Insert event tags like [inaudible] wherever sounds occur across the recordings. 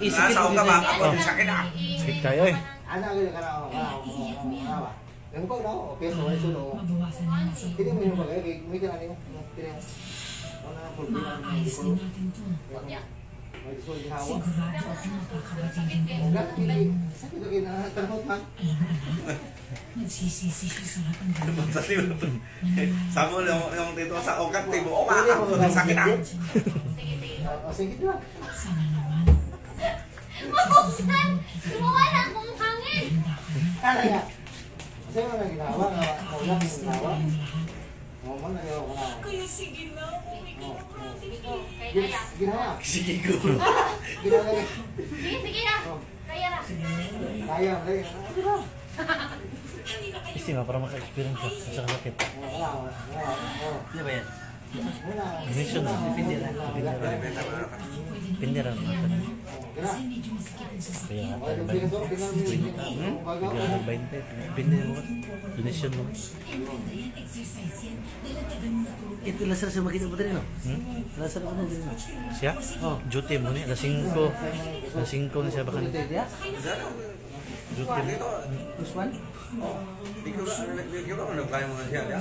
Isikit Nasa mo ka ba? Ako din sa akin ah. Sakit kayo eh. Ko ka ako. Ano ba? Yung ko na ako. Peso ay sulo. Mabawasan na yung sa Hindi mo yung bagay. May ka na mo. Ano na problema? Ayos din natin to. Sigurado ako din ko. Ugat, hindi. Sakit ko na tanong man. Nagsisisi siya sa lahat ng liwan. Sabi mo yung, dito sa ugat, tibo. O Pwede ako mo din sa akin ah. O sige lang. Sana naman. Mabusan! Gumawa na akong hangin! Ano ya? Sa'yo na ginawa. Maulang yung ginawa. Oo, man, nagawa ko na. Kaya sige na, ka na practically. Gin- Ginawa. Sige ko. Ginawa niya. Sige, sige na! Kaya na! Kaya, kaya. Kasi nga, para maka-experience ka sa sakit. Wala, wala. Ano ba yan? Wala. Mission na. Rin. Masakit ang sasakit. Kaya nga, yung mo yung- yung ng 20. Depende mo. Donation mo. Mo. Ito lasar sa makita mo rin, no? Hmm? Lasar mo na din, no? Siya? Oh, duty mo niya. Alas 5. Alas 5 na siya baka. Ito, ito, ya? Duty mo. Plus one? Hindi ko na, hindi ko na kaya mo na siya. ya.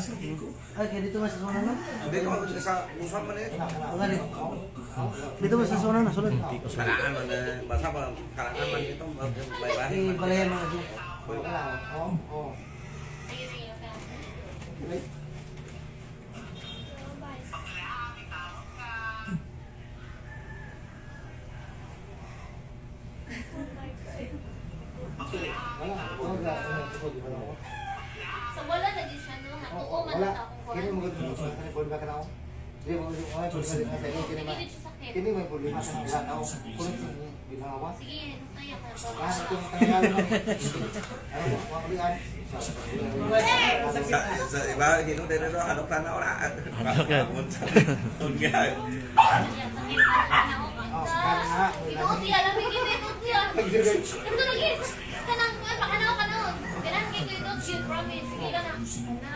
Ah, kaya dito mas sa zona, no? Dito ako sa busan man eh. Nga, dito. Dito mas sa zona, no? Sulod. Hindi ko sa Kalaan man. Basta pa, kalaan man ito. Baybahin man. balayan mga dito. Wala. Oo, oo. Sige, sige, okay. Wala. Wala. So, wala na din siya, no? Oo, Natuko man na akong Kini mo gud sa problema ka na ako. Di mo yung mga problema ka sa iyo kini ma. Kini may problema sa mga tao. Kuno sa ginawa. Sige, kaya ka na Ah, yung kanilang lang. Ano mo, mga kulian. Sa, sa iba, gino ito, hanap ka na wala. Hanap ka. Ako. Oh, sakit na. Ito siya, lamig ito, ito siya. Ito lagi. Kanang, ano, kanang, kanang. Kanang, kaya ito, ito, promise. Sige ka na. Na.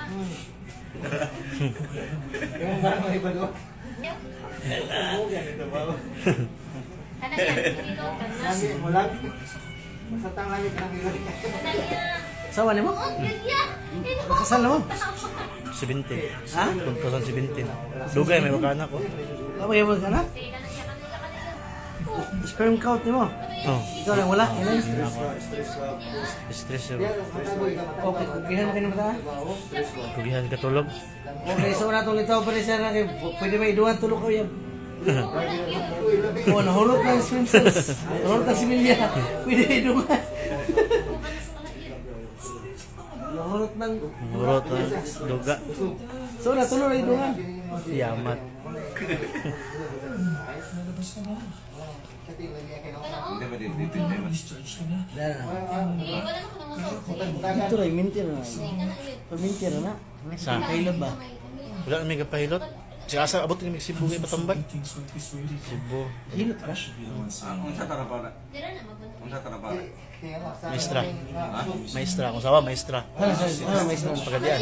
Yung barang may iba doon. Kanang yan, dito. Lagi mo lang. Basta yung kanang ilan. Sawa ni mo? Kasal na mo? 70. Ha? 2017. Dugay, may makana ko. Ano yung mga Sperm count ni mo? Oh, Ikaw lang wala? Ano yun? stress yun. Okay, kugihan ng mata? Kugihan ka tulog. Okay, so na itong litaw pa rin siya na pwede may iduan tulog ko yan. [laughs] Oh, nahulot ng swim cells. Nahulot ng similya. Pwede iduan. Nahulot ng... Murot na duga. So natulog na iduan. Yamat. Hindi ba. Ito na, minti na. Paminti na na. Sa Kailab ba? wala na may kapahilot. Siya asa abot ni Cebu kay for Cebu. Hilot Ah, Unsa tara pa na? Dira na, magbunta. Unsa tara pa na? Maestra. Maestra. Kung sawa, maestra. Ano, ano, may isang Pagadian.